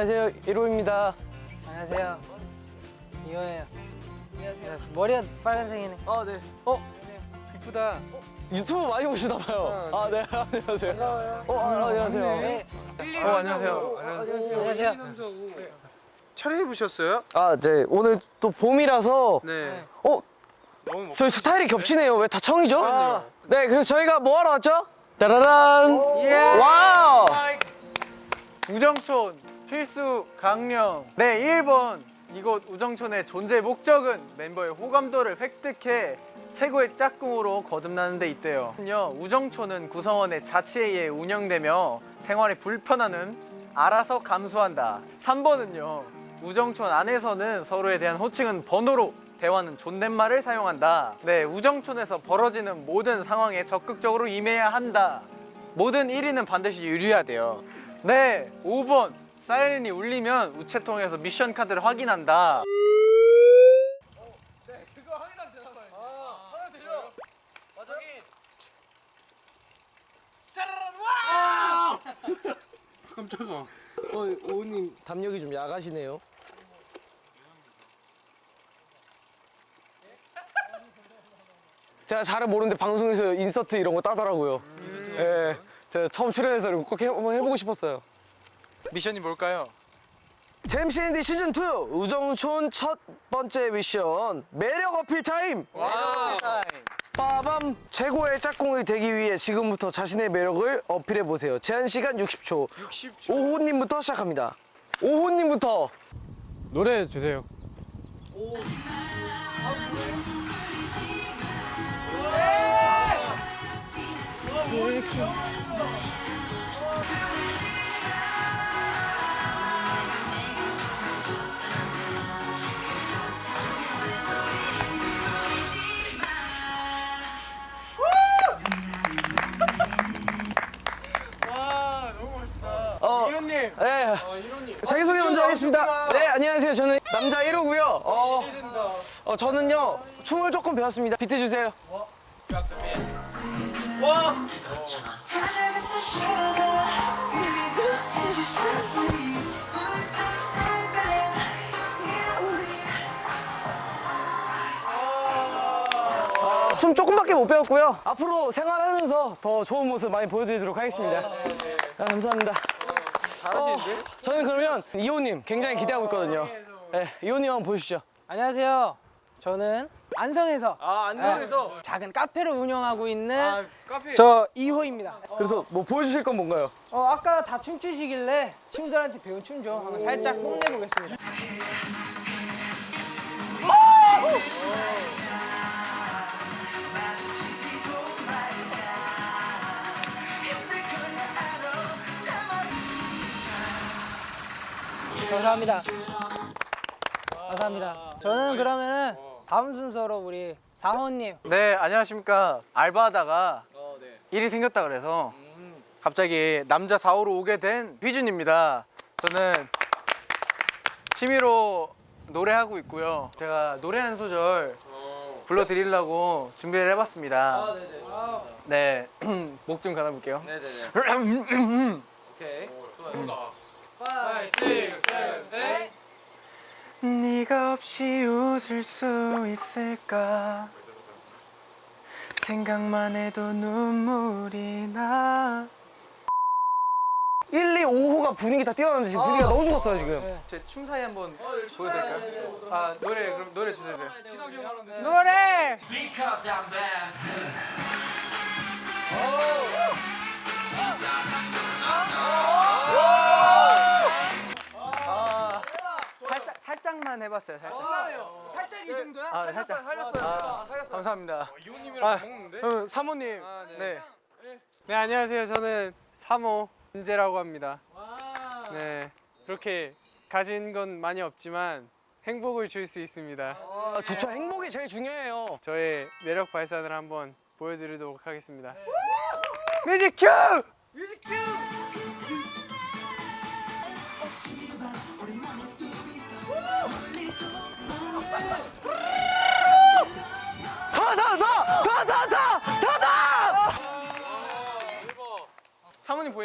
안녕하세요. 1호입니다. 안녕하세요. 이호예요. 안녕하세요. 머리가 빨간색이네. 아, 네. 어, 이쁘다. 유튜브 많이 보시나 봐요. 아, 네. 안녕하세요. 어, 아, 안녕하세요. 네. 어, 안녕하세요. 안녕하세요. 촬영해 보셨어요? 아, 네. 오늘 또 봄이라서 네. 어, 저희 스타일이 겹치네요. 왜 다 청이죠? 네, 그래서 저희가 뭐 하러 왔죠? 따라란! wow! 우정촌 필수 강령. 네 1번 이곳 우정촌의 존재 목적은 멤버의 호감도를 획득해 최고의 짝꿍으로 거듭나는 데 있대요. 요 우정촌은 구성원의 자치에 의해 운영되며 생활에 불편함은 알아서 감수한다. 3번은요 우정촌 안에서는 서로에 대한 호칭은 번호로 대화는 존댓말을 사용한다. 네 우정촌에서 벌어지는 모든 상황에 적극적으로 임해야 한다. 모든 1위는 반드시 유리해야 돼요. 네 5번 사이렌이 울리면 우체통에서 미션 카드를 확인한다 깜짝아. 어, 오님 담력이 좀 야가시네요. 제가 잘은 모르는데 방송에서 insert 이런 거 따더라고요. 예, 제가 처음 출연해서 꼭 해, 한번 해보고 싶었어요. 미션이 뭘까요? 잼CND 시즌 2 우정촌 첫 번째 미션 매력 어필 타임. 빠밤 최고의 짝꿍이 되기 위해 지금부터 자신의 매력을 어필해 보세요. 제한 시간 60초. 60초. 오호님부터 시작합니다. 오호님부터. 노래 주세요 어, 이 네. 자기 소개 먼저 하겠습니다. 네, 안녕하세요. 저는 남자 1호고요. 어, 어, 저는요 춤을 조금 배웠습니다. 비트 주세요. 춤 조금밖에 못 배웠고요. 앞으로 생활하면서 더 좋은 모습 많이 보여드리도록 하겠습니다. 아, 감사합니다. 잘하시는데? 저는 그러면 이호님 굉장히 기대하고 있거든요. 네, 이호님 한번 보여주시죠. 안녕하세요. 저는 안성에서 아 안녕에서 네, 작은 카페를 운영하고 있는 카페 저 이호입니다. 그래서 뭐 보여주실 건 뭔가요? 어, 아까 다 춤추시길래 친구들한테 배운 춤 좀 한번 살짝 뽐내보겠습니다. 감사합니다. 감사합니다. 저는 그러면은 다음 순서로 우리 사호님. 네 안녕하십니까. 알바하다가 일이 생겼다 그래서 갑자기 남자 4호로 오게 된 휘준입니다. 저는 취미로 노래하고 있고요. 제가 노래 한 소절 불러드리려고 준비를 해봤습니다. 네목 좀 가다볼게요. 네 가 없이 웃을 수 있을까? 생각만 해도 눈물이 나. 1, 2, 5호가 분위기 다 뛰어났는데 지금 분위기가 너무 죽었어요 지금. 제 춤 사이 한번 보여드릴까요? 아 노래 그럼 노래 주세요. 노래 살짝만 해봤어요 살짝 살짝 이 정도야? 아, 네, 살짝 살렸어요. 감사합니다. 이호님이랑 먹는데? 그럼 사모님. 네. 네. 안녕하세요. 저는 사모 은재라고 합니다. 네. 그렇게 가진 건 많이 없지만 행복을 줄 수 있습니다. 아, 좋죠. 행복이 제일 중요해요. 저의 매력 발산을 한번 보여드리도록 하겠습니다. 뮤직 큐! 더, 더, 더,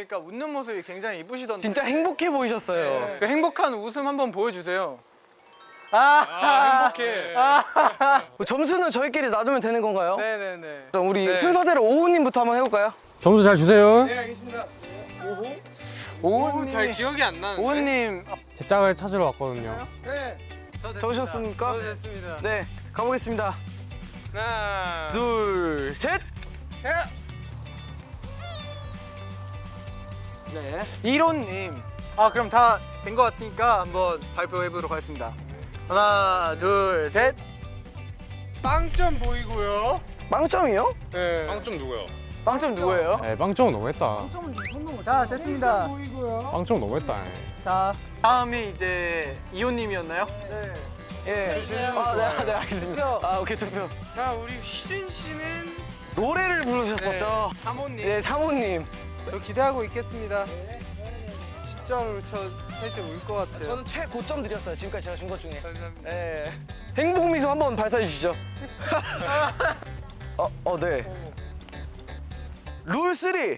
보니까 웃는 모습이 굉장히 이쁘시던데. 진짜 행복해 보이셨어요. 그 행복한 웃음 한번 보여주세요. 아, 행복해. 점수는 저희끼리 나누면 되는 건가요? 네네네. 그럼 우리 네. 순서대로 오우님부터 한번 해볼까요? 점수 잘 주세요. 네 알겠습니다. 오, 잘 기억이 안 나는데. 오은님. 제 짝을 찾으러 왔거든요. 네. 적으셨습니까? 저도 됐습니다. 네, 가보겠습니다. 하나, 둘, 셋. 셋. 네. 이론님. 아 그럼 다 된 것 같으니까 한번 발표해 보도록 하겠습니다. 하나, 둘, 셋. 빵점 보이고요. 빵점이요? 네. 빵점 누구요? 빵점 누구예요? 에 빵점 너무했다. 자 됐습니다. 빵점 너무했다. 자 다음이 이제 이호님이었나요? 예. 아, 네, 네, 알겠습니다. 아, 오케이, 투표. 자, 우리 희준 씨는 노래를 부르셨었죠? 사모님. 네, 사모님. 저 기대하고 있겠습니다. 진짜로 저 살짝 울 것 같아요. 저는 최고점 드렸어요. 지금까지 제가 준 것 중에. 감사합니다. 네. 행복 미소 한번 발사해 주시죠. 어, 어, 네. 룰 3.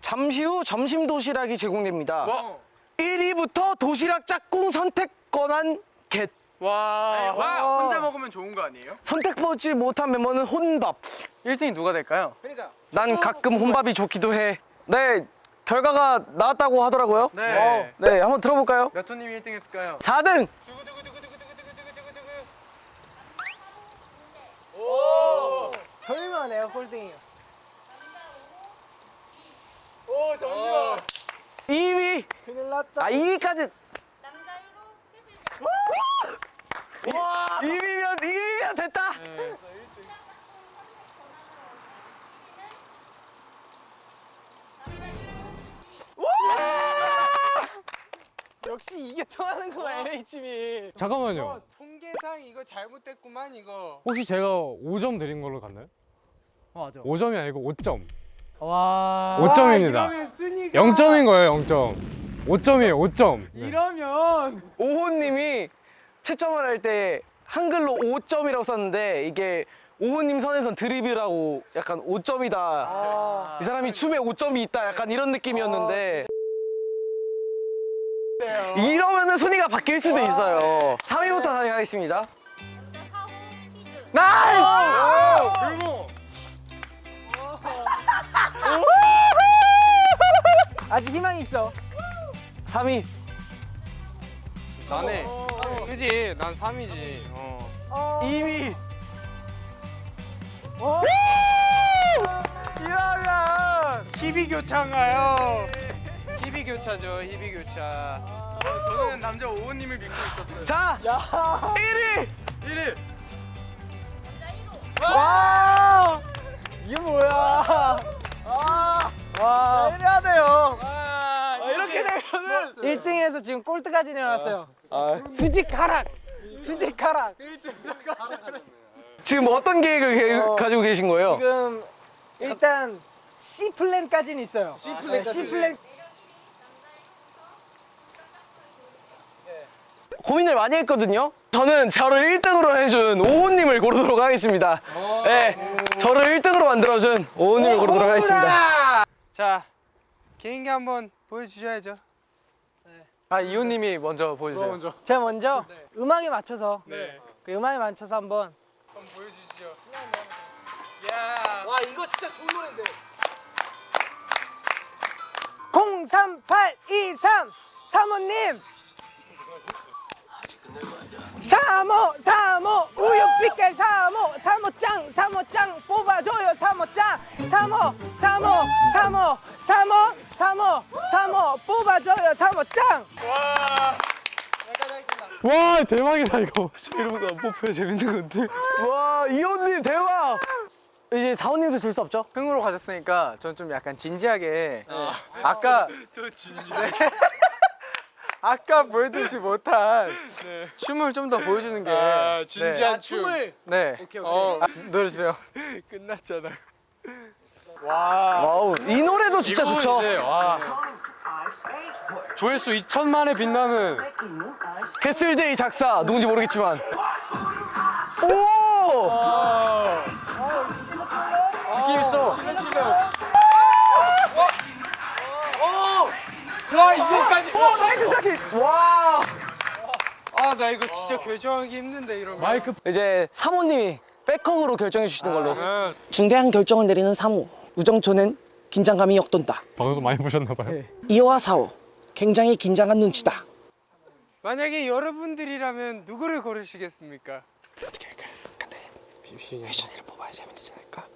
잠시 후 점심 도시락이 제공됩니다. 와. 1위부터 도시락 짝꿍 선택 권한 겟. 와. 와, 혼자 먹으면 좋은 거 아니에요? 선택받지 못한 멤버는 혼밥. 1등이 누가 될까요? 난 가끔 혼밥이 좋기도 해. 네, 결과가 나왔다고 하더라고요. 네. 네, 한번 들어볼까요? 몇 호님이 1등 했을까요? 4등. 설마 내가 꼴등이야. 오 잠시만. 2위. 큰일 났다. 아, 2위까지. 2위면 2위 역시 이게 통하는 거야 LHB. 잠깐만요. 통계상 이거 잘못됐구만 이거. 혹시 제가 5점 드린 걸로 갔나요? 어, 맞아. 5점이 아니고 5점. 와. 5점입니다. 이러면 순위가 0점인 거예요, 0점. 5점이에요, 5점. 네. 이러면 오호님이 채점을 할 때 한글로 5점이라고 썼는데 이게 오호님 선에선 드립이라고 약간 5점이다. 아. 이 사람이 춤에 5점이 있다. 약간 이런 느낌이었는데. 이러면은 순위가 바뀔 수도 있어요. 3위부터 다시 하겠습니다. nice! 그리고 아직 희망이 있어. 3위. 나네. 그지? 난 3위지. 어. 2위. 이러면 희비 교차인가요? 희비 교차죠. 희비 교차. 저는 남자 오호님을 믿고 있었어요. 자, 1위. 1위. 와. 이게 뭐야? 아. 와. 이래야 돼요. 아, 이렇게 되면은 1등에서 지금 꼴등까지 내려왔어요. 아, 수직 하락. 수직 하락. 지금 어떤 계획을 게- 어. 가지고 계신 거예요? 지금 일단 C 플랜까지는 있어요. C 플랜. C 플랜. 고민을 많이 했거든요. 저는 저를 1등으로 해준 오호님을 고르도록 하겠습니다. 네, 저를 1등으로 만들어준 오호님을 고르도록 하겠습니다. 자 개인기 한번 보여주셔야죠. 아 이호님이 먼저 보여주세요. 제가 먼저 음악에 맞춰서 네. 그 음악에 맞춰서 한번 한번 보여주시죠. 야. 와 이거 진짜 좋은 노래인데 03823 사모님 3호 3호 우유 빛깔 3호 3호짱 3호짱 뽑아줘요 3호짱 3호 3호 3호 3호 3호 3호 뽑아줘요 3호짱 와. 와, 대박이다, 이거. 이런 거안 뽑혀야 재밌는 건데. 와, 이호님 대박! 이제 사호님도 줄 수 없죠? 흥으로 가셨으니까 저는 좀 약간 진지하게 아까 또 진지. 아까 보여드리지 못한 춤을 좀 더 보여주는 게 아, 진지한 춤. 춤을 네. 오케이 오케이 어, 아, 노래 주세요. 끝났잖아. wow, 이 노래도 진짜 좋죠? 이제, 와. 조회수 2천만에 빛나는 캐슬제이 작사, 누군지 모르겠지만. 오! 아 나 이거 진짜 결정하기 힘든데 이러면. 마이크 이제 사호님이 back hug로 결정해 주시는 걸로. 아, 중대한 결정을 내리는 사호. 우정촌은 긴장감이 맴돈다. 방송 많이 보셨나 봐요. 2호와 4호. 굉장히 긴장한 눈치다. 만약에 여러분들이라면 누구를 고르시겠습니까? 휘션이를 뽑아야 재밌지 않을까?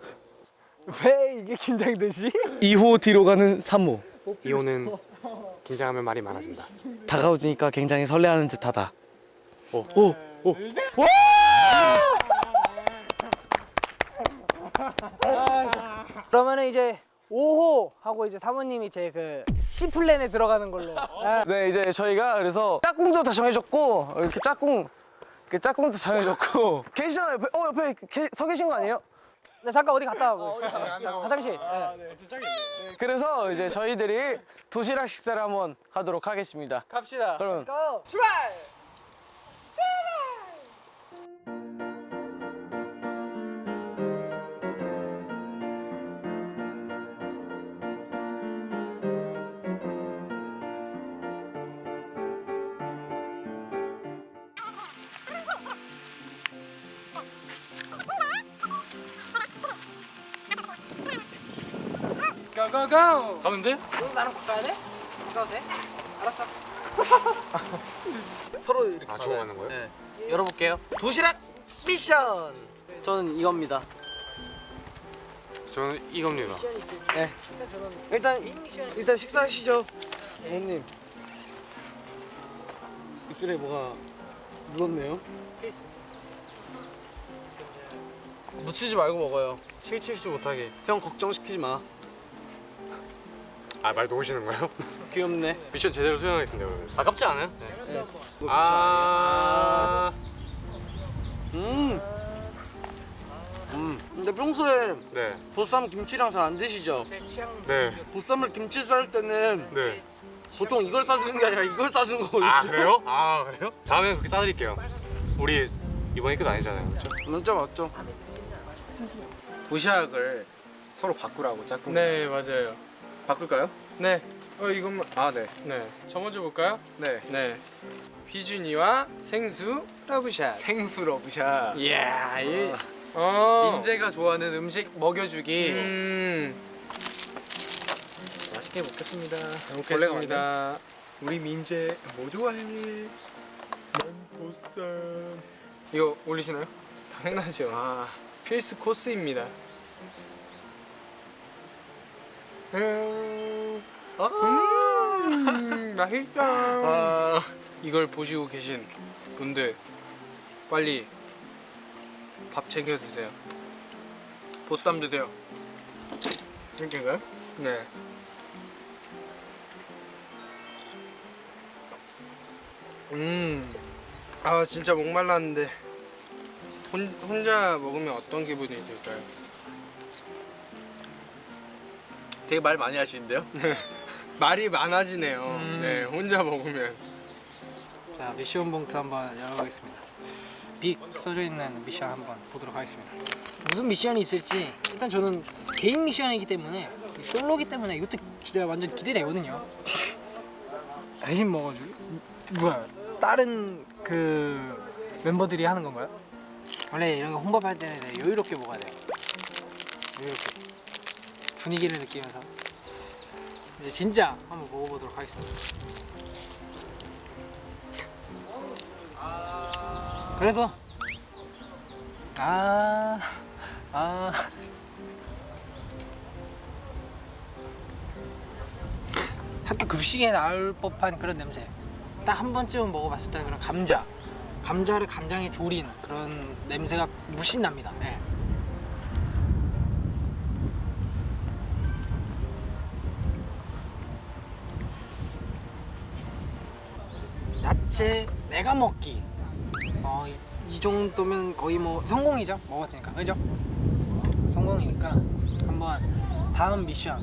왜 이게 긴장되지? 2호 뒤로 가는 3호. 이호는 긴장하면 말이 많아진다. 다가오니까 굉장히 설레하는 듯하다. 오. 오. 오. 그러면은 이제 5호 하고 이제 사모님이 제 그 C 플랜에 들어가는 걸로. 네. 네 이제 저희가 그래서 짝꿍도 다 정해줬고 이렇게 짝꿍 이렇게 짝꿍도 정해줬고 계시잖아요 옆에 어 옆에 계, 서 계신 거 아니에요? 네, 잠깐 어디 갔다 와고 있어요. 화장실. 네. 그래서 이제 저희들이 도시락 식사를 한번 하도록 하겠습니다. 갑시다. 그럼 고! 고고고. 가면 돼? 너 나랑 바꿔야 돼? 바꿔도 돼? 알았어. 서로 이렇게 아 주고받는 거예요? 네. 열어볼게요. 도시락 미션. 저는 이겁니다. 저는 이겁니다. 네. 일단 일단 식사하시죠. 어머님. 입술에 뭐가 묻었네요. 묻히지 말고 먹어요. 칠칠치 못하게. 형 걱정시키지 마. 아 말 놓으시는 거예요? 귀엽네. 미션 제대로 수행하겠습니다. 그러면. 아깝지 않아요? 네. 아. 아. 음. 음. 근데 평소에 네. 보쌈 김치랑 잘 안 드시죠? 네. 보쌈을 김치 쌀 때는 네. 보통 이걸 싸주는 게 아니라 이걸 싸주는 거거든요. 아 그래요? 아 그래요? 다음에 그렇게 싸드릴게요. 우리 이번에 끝 아니잖아요, 그렇죠? 진짜 맞죠? 도시락을 서로 바꾸라고 짝꿍 네 맞아요. 바꿀까요? 네. 어 이것만. 아 네. 네. 저 먼저 볼까요? 네. 네. 휘준이와 생수 love shot. 생수 love shot. 이야 이. 어. 민재가 좋아하는 음식 먹여주기. 음. 맛있게 먹겠습니다. 먹겠습니다. 우리 민재 뭐 좋아해? 난 보쌈. 이거 올리시나요? 당연하죠. 아 필수 코스입니다. 음, 음, 맛있다. 아. 이걸 보시고 계신 분들 빨리 밥 챙겨 드세요. 보쌈 드세요. 이렇게인가요? 네. 음, 아 진짜 목말랐는데. 혼, 혼자 먹으면 어떤 기분이 들까요? 되게 말 많이 하시는데요? 말이 많아지네요. 음. 네, 혼자 먹으면. 자, 미션 봉투 한번 열어보겠습니다. 빅 써져 있는 미션 한번 보도록 하겠습니다. 무슨 미션이 있을지 일단 저는 개인 미션이기 때문에 솔로기 때문에 이것도 진짜 완전 기대되거든요. 대신 먹어주기? 뭐야? 다른 그 멤버들이 하는 건가요? 원래 이런 거 혼밥할 때는 여유롭게 먹어야 돼요. 여유롭게 분위기를 느끼면서 이제 진짜 한번 먹어보도록 하겠습니다. 그래도 아, 아. 학교 급식에 나올 법한 그런 냄새. 딱 한 번쯤은 먹어봤을 때 그런 감자. 감자를 간장에 졸인 그런 냄새가 물씬 납니다. 네. 야채 내가 먹기. 어, 이, 이 정도면 거의 뭐 성공이죠. 먹었으니까. 그죠? 성공이니까 한번 다음 미션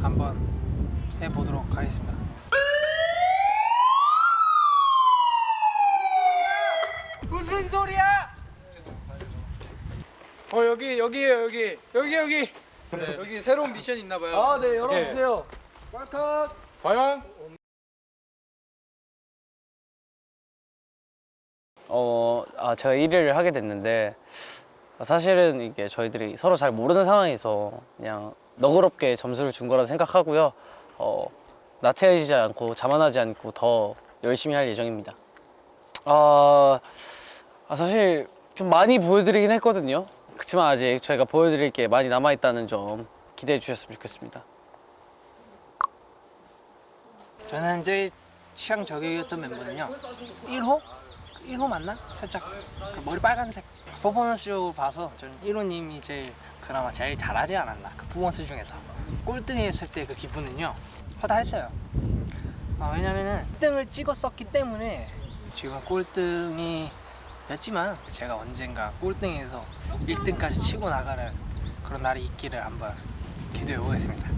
한번 해보도록 하겠습니다. 무슨 소리야? 어 여기 여기에요 여기 여기 여기 여기 새로운 미션 있나 봐요. 아, 네, 열어주세요. welcome. 과연 어, 아, 제가 1위를 하게 됐는데 사실은 이게 저희들이 서로 잘 모르는 상황에서 그냥 너그럽게 점수를 준 거라 생각하고요. 어, 나태해지지 않고 자만하지 않고 더 열심히 할 예정입니다. 아, 아, 사실 좀 많이 보여드리긴 했거든요. 그렇지만 아직 저희가 보여드릴 게 많이 남아있다는 점 기대해 주셨으면 좋겠습니다. 저는 제일 취향 저격이었던 멤버는요 1호? 1호 맞나? 살짝 그 머리 빨간색. 퍼포먼스 쪽으로 봐서 저는 1호님이 제일 그나마 제일 잘하지 않았나 그 퍼포먼스 중에서. 꼴등에 했을 때 그 기분은요 허다했어요. 아, 왜냐면은 1등을 찍었었기 때문에 지금 꼴등이 였지만 제가 언젠가 꼴등에서 1등까지 치고 나가는 그런 날이 있기를 한번 기대해 보겠습니다